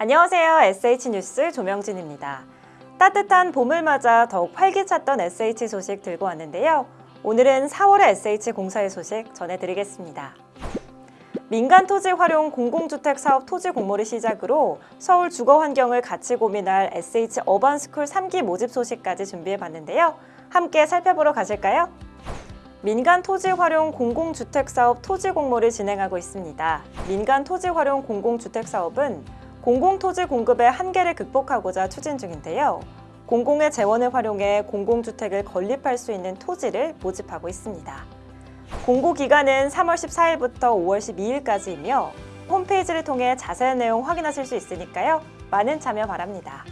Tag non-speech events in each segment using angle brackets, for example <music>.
안녕하세요. SH뉴스 조명진입니다. 따뜻한 봄을 맞아 더욱 활기찼던 SH 소식 들고 왔는데요. 오늘은 4월의 SH 공사의 소식 전해드리겠습니다. 민간 토지 활용 공공주택 사업 토지 공모를 시작으로 서울 주거 환경을 같이 고민할 SH 어반스쿨 3기 모집 소식까지 준비해 봤는데요. 함께 살펴보러 가실까요? 민간 토지 활용 공공주택 사업 토지 공모를 진행하고 있습니다. 민간 토지 활용 공공주택 사업은 공공토지 공급의 한계를 극복하고자 추진 중인데요. 공공의 재원을 활용해 공공주택을 건립할 수 있는 토지를 모집하고 있습니다. 공고 기간은 3월 14일부터 5월 12일까지이며 홈페이지를 통해 자세한 내용 확인하실 수 있으니까요. 많은 참여 바랍니다.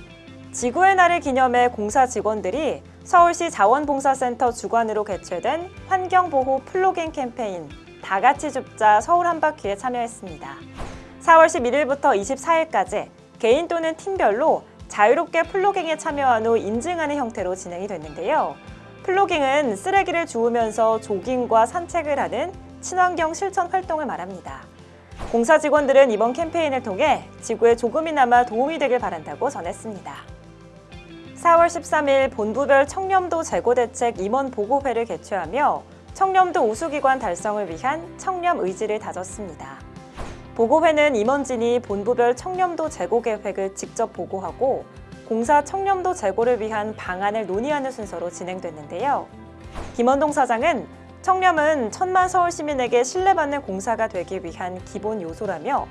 지구의 날을 기념해 공사 직원들이 서울시 자원봉사센터 주관으로 개최된 환경보호 플로깅 캠페인 다 같이 줍자 서울 한바퀴에 참여했습니다. 4월 11일부터 24일까지 개인 또는 팀별로 자유롭게 플로깅에 참여한 후 인증하는 형태로 진행이 됐는데요. 플로깅은 쓰레기를 주우면서 조깅과 산책을 하는 친환경 실천 활동을 말합니다. 공사 직원들은 이번 캠페인을 통해 지구에 조금이나마 도움이 되길 바란다고 전했습니다. 4월 13일 본부별 청렴도 재고대책 임원 보고회를 개최하며 청렴도 우수기관 달성을 위한 청렴 의지를 다졌습니다. 보고회는 임원진이 본부별 청렴도 재고 계획을 직접 보고하고 공사 청렴도 제고를 위한 방안을 논의하는 순서로 진행됐는데요. 김원동 사장은 청렴은 천만 서울 시민에게 신뢰받는 공사가 되기 위한 기본 요소라며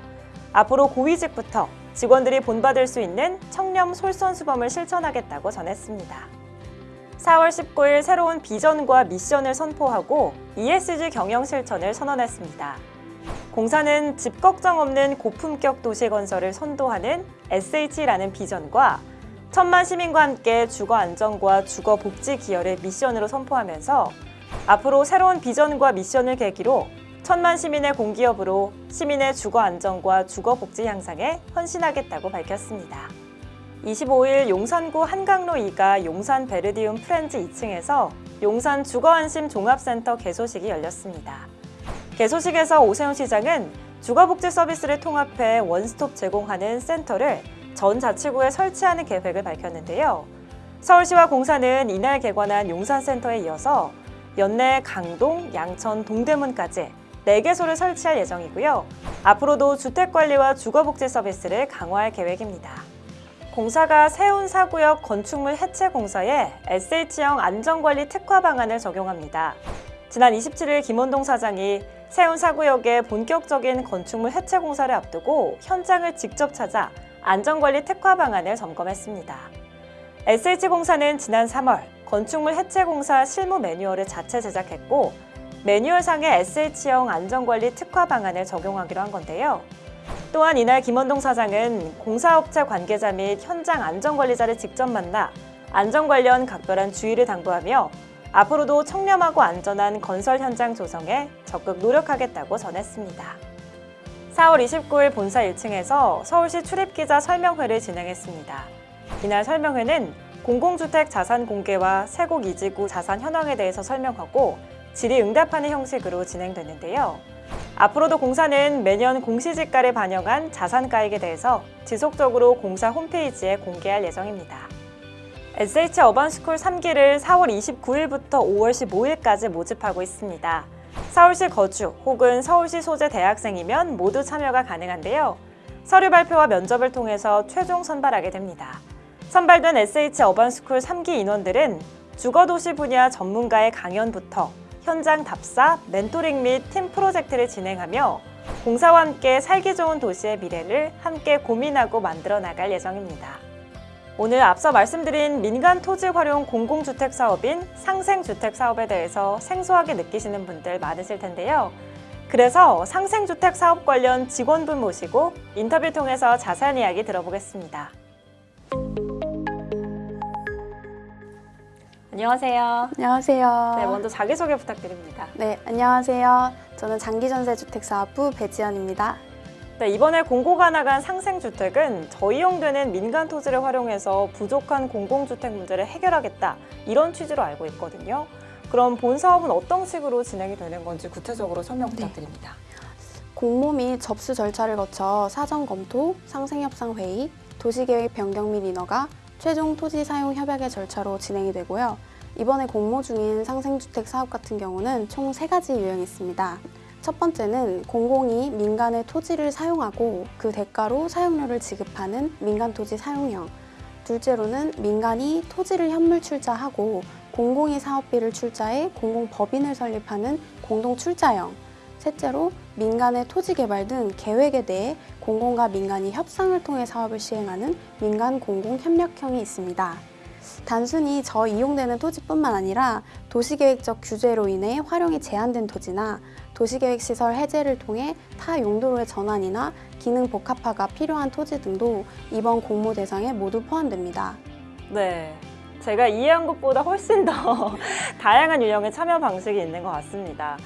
앞으로 고위직부터 직원들이 본받을 수 있는 청렴 솔선수범을 실천하겠다고 전했습니다. 4월 19일 새로운 비전과 미션을 선포하고 ESG 경영 실천을 선언했습니다. 공사는 집 걱정 없는 고품격 도시 건설을 선도하는 SH라는 비전과 천만 시민과 함께 주거 안정과 주거 복지 기여를 미션으로 선포하면서 앞으로 새로운 비전과 미션을 계기로 천만 시민의 공기업으로 시민의 주거 안정과 주거 복지 향상에 헌신하겠다고 밝혔습니다. 25일 용산구 한강로 2가 용산 베르디움 프렌즈 2층에서 용산 주거안심 종합센터 개소식이 열렸습니다. 개소식에서 오세훈 시장은 주거복지 서비스를 통합해 원스톱 제공하는 센터를 전 자치구에 설치하는 계획을 밝혔는데요. 서울시와 공사는 이날 개관한 용산센터에 이어서 연내 강동, 양천, 동대문까지 4개소를 설치할 예정이고요. 앞으로도 주택관리와 주거복지 서비스를 강화할 계획입니다. 공사가 세운 사구역 건축물 해체 공사에 SH형 안전관리 특화 방안을 적용합니다. 지난 27일 김원동 사장이 세운 사구역의 본격적인 건축물 해체 공사를 앞두고 현장을 직접 찾아 안전관리 특화 방안을 점검했습니다. SH공사는 지난 3월 건축물 해체 공사 실무 매뉴얼을 자체 제작했고 매뉴얼상의 SH형 안전관리 특화 방안을 적용하기로 한 건데요. 또한 이날 김원동 사장은 공사업체 관계자 및 현장 안전관리자를 직접 만나 안전 관련 각별한 주의를 당부하며 앞으로도 청렴하고 안전한 건설 현장 조성에 적극 노력하겠다고 전했습니다. 4월 29일 본사 1층에서 서울시 출입기자 설명회를 진행했습니다. 이날 설명회는 공공주택 자산 공개와 세곡 이지구 자산 현황에 대해서 설명하고 질의응답하는 형식으로 진행됐는데요. 앞으로도 공사는 매년 공시지가를 반영한 자산가액에 대해서 지속적으로 공사 홈페이지에 공개할 예정입니다. SH 어반스쿨 3기를 4월 29일부터 5월 15일까지 모집하고 있습니다. 서울시 거주 혹은 서울시 소재 대학생이면 모두 참여가 가능한데요. 서류 발표와 면접을 통해서 최종 선발하게 됩니다. 선발된 SH 어반스쿨 3기 인원들은 주거도시 분야 전문가의 강연부터 현장 답사, 멘토링 및 팀 프로젝트를 진행하며 공사와 함께 살기 좋은 도시의 미래를 함께 고민하고 만들어 나갈 예정입니다. 오늘 앞서 말씀드린 민간 토지 활용 공공주택 사업인 상생주택 사업에 대해서 생소하게 느끼시는 분들 많으실 텐데요. 그래서 상생주택 사업 관련 직원분 모시고 인터뷰 통해서 자세한 이야기 들어보겠습니다. 안녕하세요. 안녕하세요. 네, 먼저 자기소개 부탁드립니다. 네, 안녕하세요. 저는 장기전세주택사업부 배지연입니다. 네, 이번에 공고가 나간 상생주택은 저이용되는 민간 토지를 활용해서 부족한 공공주택 문제를 해결하겠다 이런 취지로 알고 있거든요. 그럼 본 사업은 어떤 식으로 진행이 되는 건지 구체적으로 설명 부탁드립니다. 공모 및 접수 절차를 거쳐 사전 검토, 상생협상 회의, 도시계획 변경 및 인허가, 최종 토지 사용 협약의 절차로 진행이 되고요. 이번에 공모 중인 상생주택 사업 같은 경우는 총 세 가지 유형이 있습니다. 첫 번째는 공공이 민간의 토지를 사용하고 그 대가로 사용료를 지급하는 민간 토지 사용형. 둘째로는 민간이 토지를 현물 출자하고 공공이 사업비를 출자해 공공법인을 설립하는 공동 출자형. 셋째로 민간의 토지 개발 등 계획에 대해 공공과 민간이 협상을 통해 사업을 시행하는 민간 공공 협력형이 있습니다. 단순히 저 이용되는 토지뿐만 아니라 도시계획적 규제로 인해 활용이 제한된 토지나 도시계획 시설 해제를 통해 타 용도로의 전환이나 기능 복합화가 필요한 토지 등도 이번 공모 대상에 모두 포함됩니다. 네. 제가 이해한 것보다 훨씬 더 <laughs> 다양한 유형의 참여 방식이 있는 것 같습니다.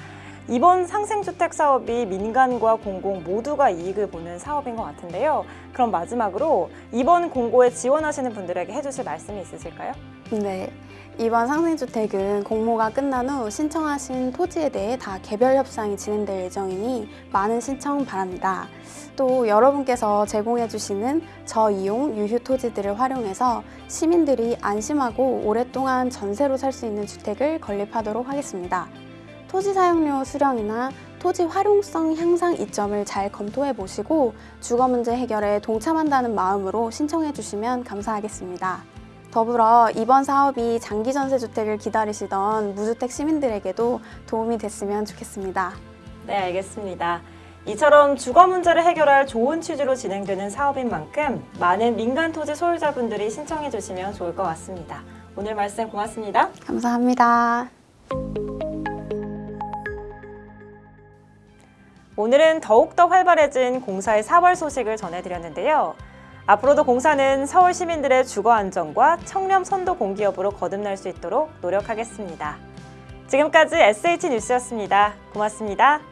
이번 상생주택 사업이 민간과 공공 모두가 이익을 보는 사업인 것 같은데요. 그럼 마지막으로 이번 공고에 지원하시는 분들에게 해주실 말씀이 있으실까요? 네. 이번 상생주택은 공모가 끝난 후 신청하신 토지에 대해 다 개별 협상이 진행될 예정이니 많은 신청 바랍니다. 또 여러분께서 제공해주시는 저이용 유휴 토지들을 활용해서 시민들이 안심하고 오랫동안 전세로 살 수 있는 주택을 건립하도록 하겠습니다. 토지 사용료 수령이나 토지 활용성 향상 이점을 잘 검토해 보시고 주거 문제 해결에 동참한다는 마음으로 신청해 주시면 감사하겠습니다. 더불어 이번 사업이 장기 전세 주택을 기다리시던 무주택 시민들에게도 도움이 됐으면 좋겠습니다. 네, 알겠습니다. 이처럼 주거 문제를 해결할 좋은 취지로 진행되는 사업인 만큼 많은 민간 토지 소유자분들이 신청해 주시면 좋을 것 같습니다. 오늘 말씀 고맙습니다. 감사합니다. 오늘은 더욱더 활발해진 공사의 4월 소식을 전해드렸는데요. 앞으로도 공사는 서울 시민들의 주거 안정과 청렴 선도 공기업으로 거듭날 수 있도록 노력하겠습니다. 지금까지 SH 뉴스였습니다. 고맙습니다.